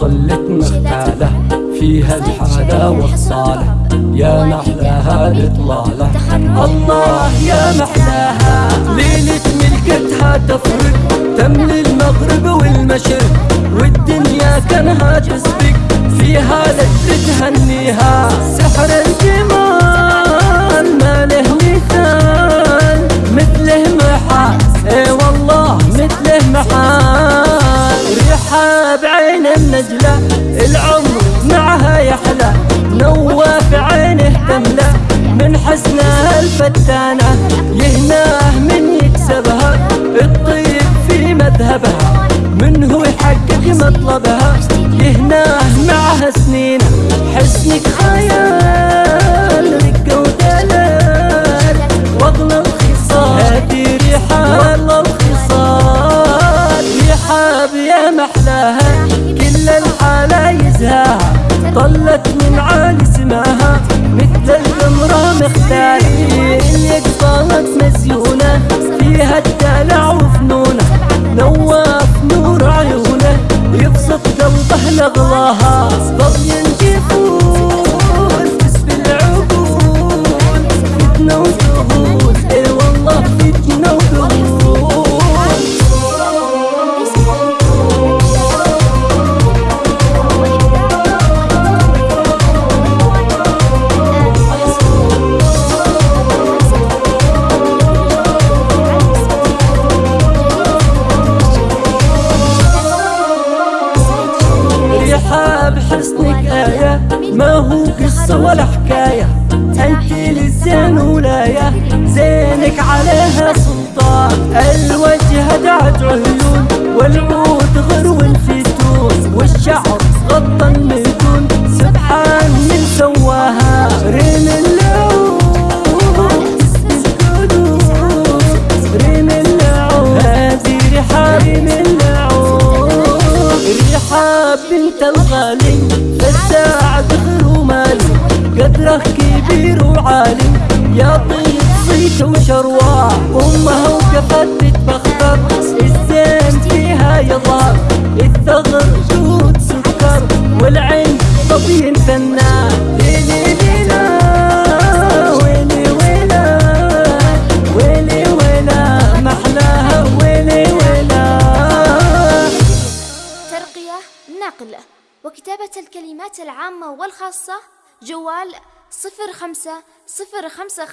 طلت مختالة فيها الحادة والصالة. يا محلاها الإطلالة الله يا محلاها ليلة ملكتها تفرق تملي المغرب والمشرق والدنيا كانها تسبق فيها لذة تهنيها. النجلة العمر معها يحلى نواف عينه تملى. من حسنها الفتانة يهناه من يكسبها الطيب في مذهبها من هو يحقق مطلبها. يهناه معها سنين يا محلاها كل الحالة يزهاها. طلت من عالي سماها. مثل القمرة مختاري اللي قصالت مزيونة. فيها الدلع وفنونة. نواف نور عيونة. يبسط قلبه لغلاها بحسنك آية ما هو قصة ولا حكاية. أنت للزين ولاية. زينك عليها سلطان. الوجه دعت عيون والعود غرو الفتون. والشعر الغالي فالساعة دخل ومالي قدره كبير وعالي يا طيب صيت وشرواه أمها وقفت تتبختر الزين فيها يظهر الثغر جود سكر. والعين طبين فنان. وكتابة الكلمات العامة والخاصة جوال صفر خمسة صفر خمسة